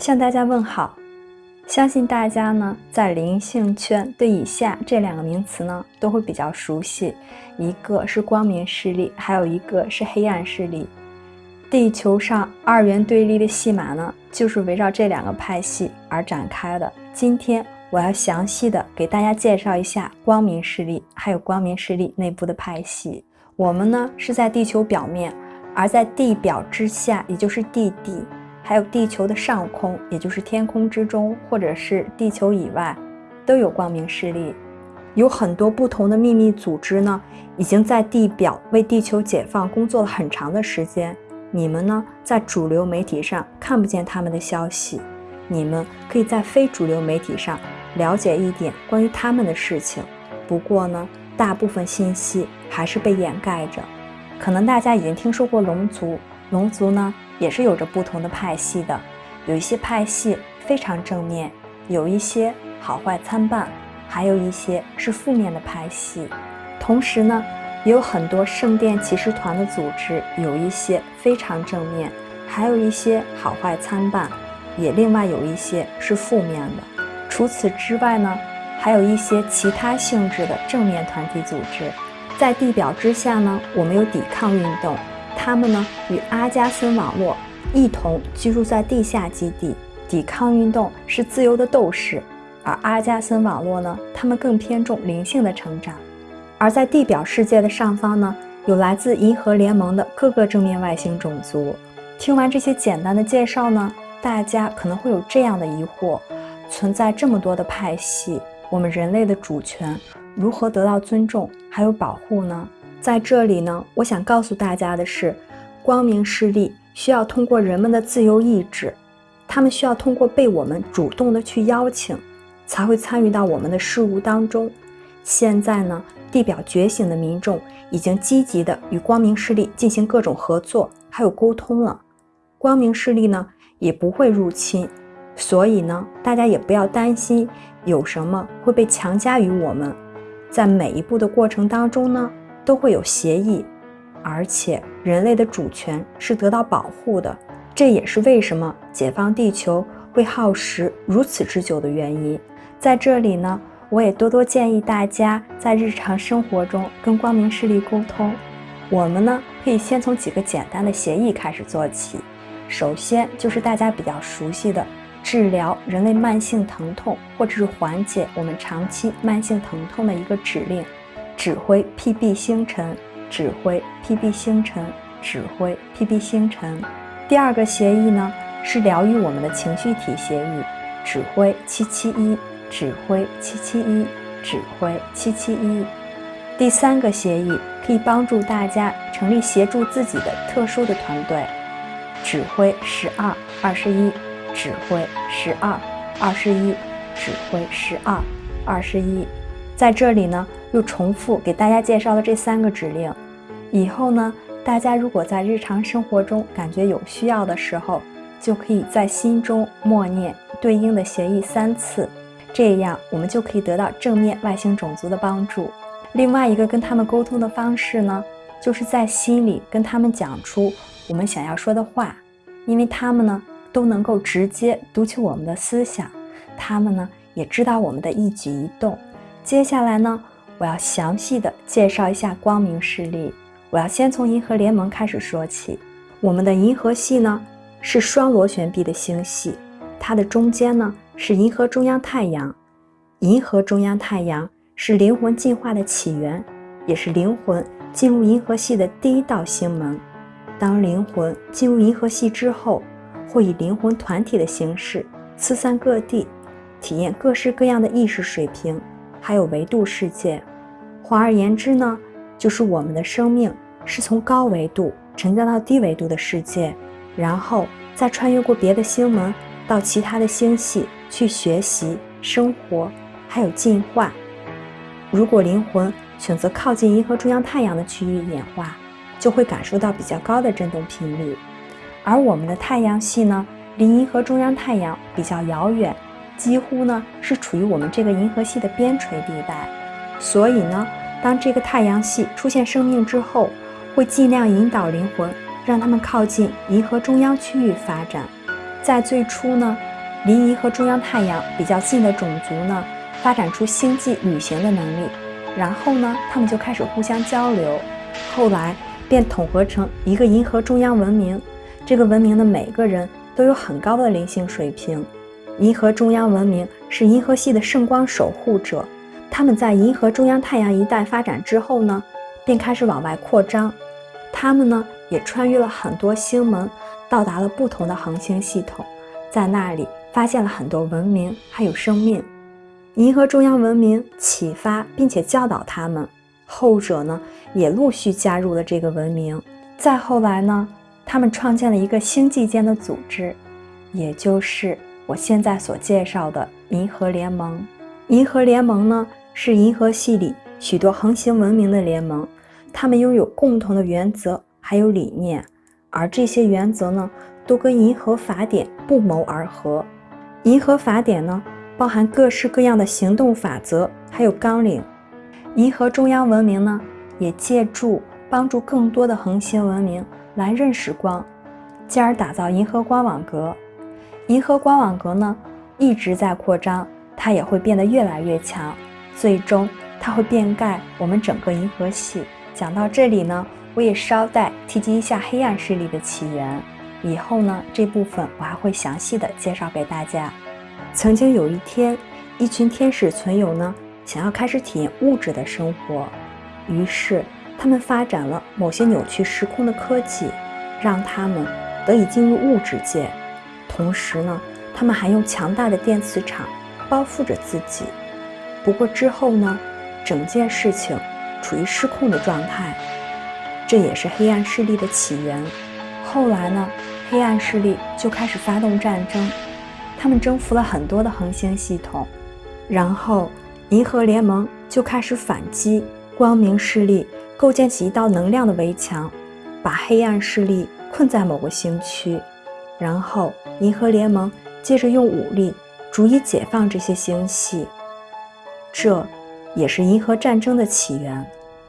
向大家问好。相信大家呢，在灵性圈对以下这两个名词呢，都会比较熟悉。一个是光明势力，还有一个是黑暗势力。地球上二元对立的戏码呢，就是围绕这两个派系而展开的。今天我要详细的给大家介绍一下光明势力，还有光明势力内部的派系。我们呢是在地球表面，而在地表之下，也就是地底。还有地球的上空，也就是天空之中，或者是地球以外，都有光明势力。有很多不同的秘密组织呢，已经在地表为地球解放工作了很长的时间。你们呢，在主流媒体上看不见他们的消息，你们可以在非主流媒体上了解一点关于他们的事情。不过呢，大部分信息还是被掩盖着。可能大家已经听说过龙族，龙族呢？也是有着不同的派系的，有一些派系非常正面，有一些好坏参半，还有一些是负面的派系。同时呢，也有很多圣殿骑士团的组织，有一些非常正面，还有一些好坏参半，也另外有一些是负面的。除此之外呢，还有一些其他性质的正面团体组织。在地表之下呢，我们有抵抗运动。他们呢与阿加森网络一同居住在地下基地。抵抗运动是自由的斗士，而阿加森网络呢，他们更偏重灵性的成长。而在地表世界的上方呢，有来自银河联盟的各个正面外星种族。听完这些简单的介绍呢，大家可能会有这样的疑惑：存在这么多的派系，我们人类的主权如何得到尊重还有保护呢？在这里呢，我想告诉大家的是，光明势力需要通过人们的自由意志，他们需要通过被我们主动的去邀请，才会参与到我们的事物当中。现在呢，地表觉醒的民众已经积极的与光明势力进行各种合作，还有沟通了。光明势力呢也不会入侵，所以呢，大家也不要担心有什么会被强加于我们。在每一步的过程当中呢。都会有协议，而且人类的主权是得到保护的，这也是为什么解放地球会耗时如此之久的原因。在这里呢，我也多多建议大家在日常生活中跟光明势力沟通。我们呢，可以先从几个简单的协议开始做起。首先就是大家比较熟悉的治疗人类慢性疼痛，或者是缓解我们长期慢性疼痛的一个指令。指挥 PB 星辰，指挥 PB 星辰，指挥 PB 星辰。第二个协议呢是疗愈我们的情绪体协议，指挥七七一，指挥七七一，指挥七七一。第三个协议可以帮助大家成立协助自己的特殊的团队，指挥十二二十一，指挥十二二十一，指挥十二二十一。在这里呢。又重复给大家介绍了这三个指令，以后呢，大家如果在日常生活中感觉有需要的时候，就可以在心中默念对应的协议三次，这样我们就可以得到正面外星种族的帮助。另外一个跟他们沟通的方式呢，就是在心里跟他们讲出我们想要说的话，因为他们呢都能够直接读取我们的思想，他们呢也知道我们的一举一动。接下来呢。我要详细的介绍一下光明势力。我要先从银河联盟开始说起。我们的银河系呢是双螺旋臂的星系，它的中间呢是银河中央太阳。银河中央太阳是灵魂进化的起源，也是灵魂进入银河系的第一道星门。当灵魂进入银河系之后，会以灵魂团体的形式四散各地，体验各式各样的意识水平，还有维度世界。换而言之呢，就是我们的生命是从高维度沉降到低维度的世界，然后再穿越过别的星门，到其他的星系去学习、生活，还有进化。如果灵魂选择靠近银河中央太阳的区域演化，就会感受到比较高的振动频率。而我们的太阳系呢，离银河中央太阳比较遥远，几乎呢是处于我们这个银河系的边陲地带，所以呢。当这个太阳系出现生命之后，会尽量引导灵魂，让他们靠近银河中央区域发展。在最初呢，离银河中央太阳比较近的种族呢，发展出星际旅行的能力，然后呢，他们就开始互相交流，后来便统合成一个银河中央文明。这个文明的每个人都有很高的灵性水平。银河中央文明是银河系的圣光守护者，他们在银河中央太阳一带发展之后呢，便开始往外扩张。他们呢，也穿越了很多星门，到达了不同的恒星系统，在那里。发现了很多文明，还有生命。银河中央文明启发并且教导他们，后者呢也陆续加入了这个文明。再后来呢，他们创建了一个星际间的组织，也就是我现在所介绍的银河联盟。银河联盟呢是银河系里许多恒星文明的联盟，他们拥有共同的原则还有理念，而这些原则呢都跟银河法典不谋而合。银河法典呢，包含各式各样的行动法则，还有纲领。银河中央文明呢，也借助帮助更多的恒星文明来认识光，进而打造银河光网格。银河光网格呢，一直在扩张，它也会变得越来越强，最终它会遍盖我们整个银河系。讲到这里呢，我也捎带提及一下黑暗势力的起源。以后呢，这部分我还会详细的介绍给大家。曾经有一天，一群天使存有呢，想要开始体验物质的生活，于是他们发展了某些扭曲时空的科技，让他们得以进入物质界。同时呢，他们还用强大的电磁场包覆着自己。不过之后呢，整件事情处于失控的状态，这也是黑暗势力的起源。后来呢？黑暗势力就开始发动战争，他们征服了很多的恒星系统，然后银河联盟就开始反击光明势力，构建起一道能量的围墙，把黑暗势力困在某个星区，然后银河联盟接着用武力逐一解放这些星系，这也是银河战争的起源。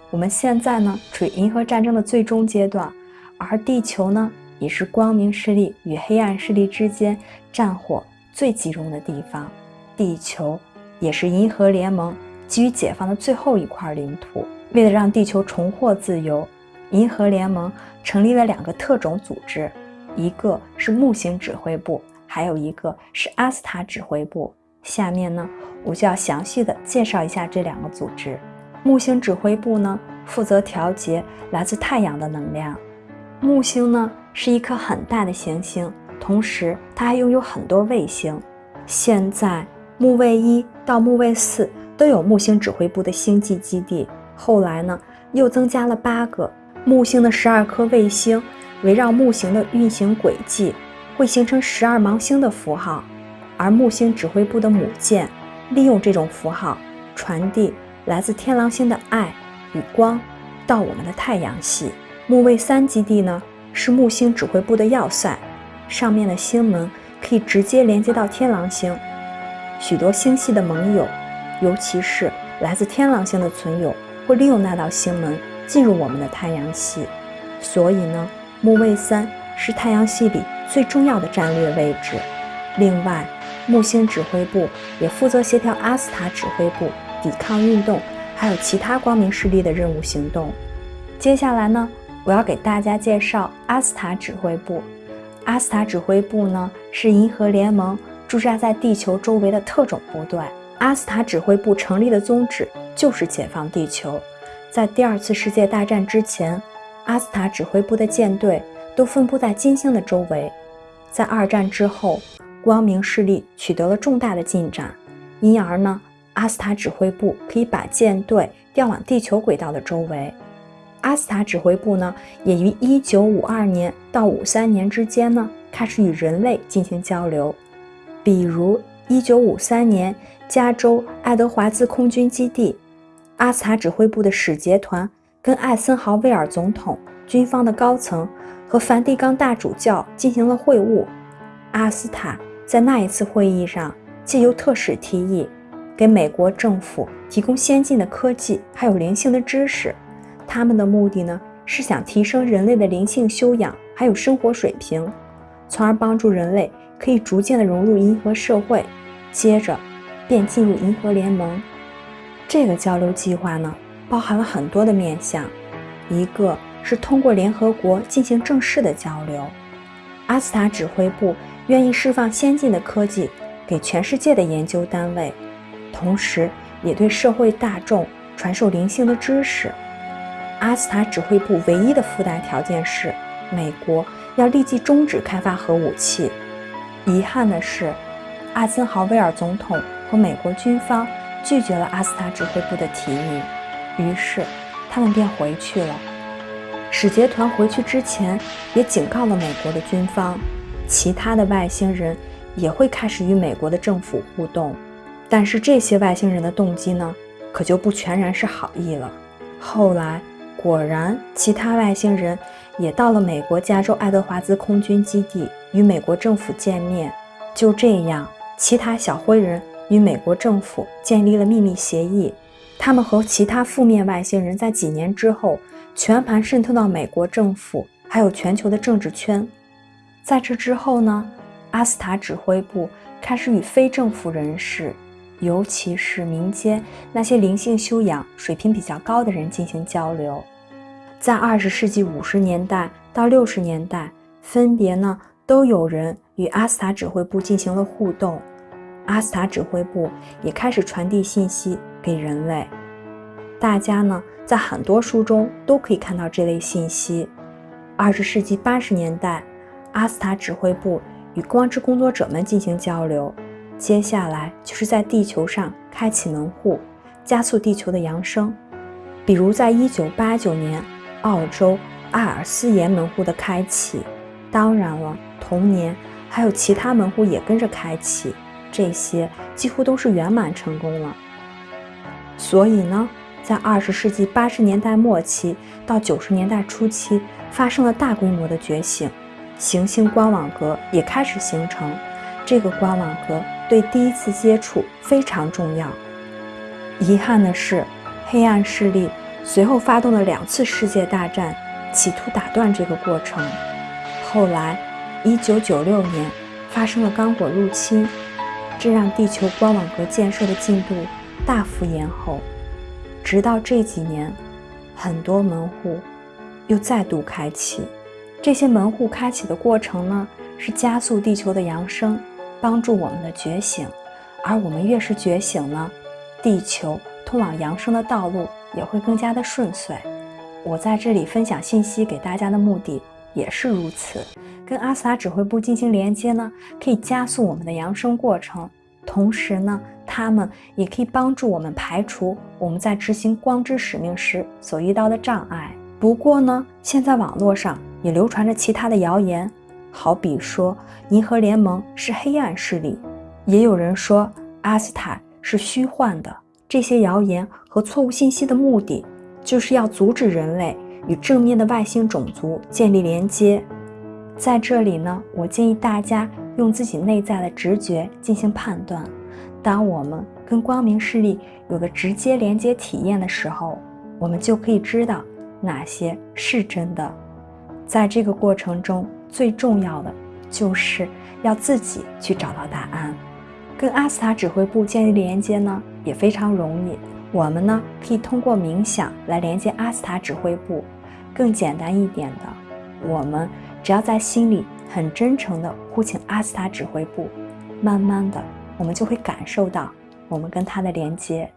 我们现在呢处于银河战争的最终阶段，而地球呢？也是光明势力与黑暗势力之间战火最集中的地方。地球也是银河联盟急于解放的最后一块领土。为了让地球重获自由，银河联盟成立了两个特种组织，一个是木星指挥部，还有一个是阿斯塔指挥部。下面呢，我就要详细的介绍一下这两个组织。木星指挥部呢，负责调节来自太阳的能量。木星呢？是一颗很大的行星，同时它还拥有很多卫星。现在木卫一到木卫四都有木星指挥部的星际基地。后来呢，又增加了八个木星的十二颗卫星，围绕木星的运行轨迹，会形成十二芒星的符号。而木星指挥部的母舰利用这种符号，传递来自天狼星的爱与光到我们的太阳系。木卫三基地呢？是木星指挥部的要塞，上面的星门可以直接连接到天狼星。许多星系的盟友，尤其是来自天狼星的存有，会利用那道星门进入我们的太阳系。所以呢，木卫三是太阳系里最重要的战略位置。另外，木星指挥部也负责协调阿斯塔指挥部抵抗运动，还有其他光明势力的任务行动。接下来呢？我要给大家介绍阿斯塔指挥部。阿斯塔指挥部呢，是银河联盟驻扎在地球周围的特种部队。阿斯塔指挥部成立的宗旨就是解放地球。在第二次世界大战之前，阿斯塔指挥部的舰队都分布在金星的周围。在二战之后，光明势力取得了重大的进展，因而呢，阿斯塔指挥部可以把舰队调往地球轨道的周围。阿斯塔指挥部呢，也于一九五二年到五三年之间呢，开始与人类进行交流。比如一九五三年，加州爱德华兹空军基地，阿斯塔指挥部的使节团跟艾森豪威尔总统、军方的高层和梵蒂冈大主教进行了会晤。阿斯塔在那一次会议上，借由特使提议，给美国政府提供先进的科技还有灵性的知识。他们的目的呢，是想提升人类的灵性修养，还有生活水平，从而帮助人类可以逐渐的融入银河社会，接着便进入银河联盟。这个交流计划呢，包含了很多的面向，一个是通过联合国进行正式的交流，阿斯塔指挥部愿意释放先进的科技给全世界的研究单位，同时也对社会大众传授灵性的知识。阿斯塔指挥部唯一的附带条件是，美国要立即终止开发核武器。遗憾的是，艾森豪威尔总统和美国军方拒绝了阿斯塔指挥部的提议，于是他们便回去了。使节团回去之前也警告了美国的军方，其他的外星人也会开始与美国的政府互动。但是这些外星人的动机呢，可就不全然是好意了。后来。果然，其他外星人也到了美国加州爱德华兹空军基地与美国政府见面。就这样，其他小灰人与美国政府建立了秘密协议。他们和其他负面外星人在几年之后全盘渗透到美国政府还有全球的政治圈。在这之后呢，阿斯塔指挥部开始与非政府人士。尤其是民间那些灵性修养水平比较高的人进行交流，在二十世纪五十年代到六十年代，分别呢都有人与阿斯塔指挥部进行了互动，阿斯塔指挥部也开始传递信息给人类。大家呢在很多书中都可以看到这类信息。二十世纪八十年代，阿斯塔指挥部与光之工作者们进行交流。接下来就是在地球上开启门户，加速地球的扬升。比如在1989年，澳洲阿尔斯岩门户的开启。当然了，同年还有其他门户也跟着开启，这些几乎都是圆满成功了。所以呢，在20世纪80年代末期到90年代初期，发生了大规模的觉醒，行星光网格也开始形成。这个光网格。对第一次接触非常重要。遗憾的是，黑暗势力随后发动了两次世界大战，企图打断这个过程。后来，1996年发生了刚果入侵，这让地球光网格建设的进度大幅延后。直到这几年，很多门户又再度开启。这些门户开启的过程呢，是加速地球的扬升。帮助我们的觉醒，而我们越是觉醒呢，地球通往扬升的道路也会更加的顺遂。我在这里分享信息给大家的目的也是如此。跟阿斯塔指挥部进行连接呢，可以加速我们的扬升过程，同时呢，他们也可以帮助我们排除我们在执行光之使命时所遇到的障碍。不过呢，现在网络上也流传着其他的谣言。好比说，银河联盟是黑暗势力，也有人说阿斯塔是虚幻的。这些谣言和错误信息的目的，就是要阻止人类与正面的外星种族建立连接。在这里呢，我建议大家用自己内在的直觉进行判断。当我们跟光明势力有了直接连接体验的时候，我们就可以知道哪些是真的。在这个过程中，最重要的就是要自己去找到答案。跟阿斯塔指挥部建立连接呢，也非常容易。我们呢可以通过冥想来连接阿斯塔指挥部。更简单一点的，我们只要在心里很真诚地呼请阿斯塔指挥部，慢慢的，我们就会感受到我们跟他的连接。